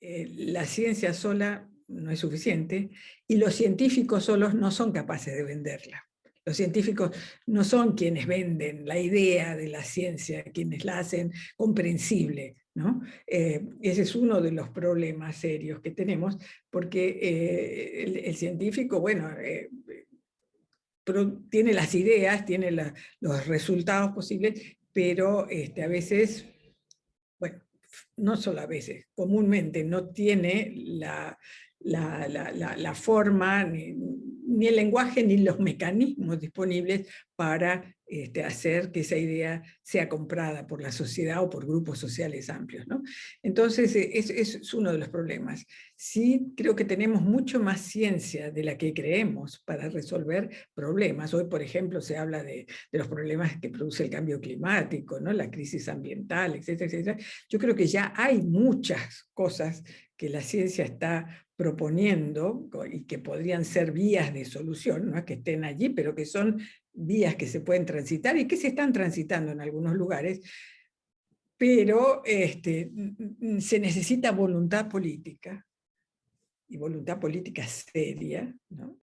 eh, la ciencia sola no es suficiente y los científicos solos no son capaces de venderla. Los científicos no son quienes venden la idea de la ciencia, quienes la hacen comprensible. ¿no? Eh, ese es uno de los problemas serios que tenemos, porque eh, el, científico, bueno, tiene las ideas, tiene los resultados posibles, pero este, a veces, bueno, no solo a veces, comúnmente no tiene la, la, la forma, ni, ni el lenguaje ni los mecanismos disponibles para este, hacer que esa idea sea comprada por la sociedad o por grupos sociales amplios. ¿no? Entonces, eh, es, es, uno de los problemas. Sí creo que tenemos mucho más ciencia de la que creemos para resolver problemas. Hoy, por ejemplo, se habla de, los problemas que produce el cambio climático, ¿no? la crisis ambiental, etcétera, etcétera. Yo creo que ya hay muchas cosas que la ciencia está proponiendo y que podrían ser vías de solución, no que estén allí, pero que son vías que se pueden transitar y que se están transitando en algunos lugares, pero este, se necesita voluntad política, y voluntad política seria, ¿no?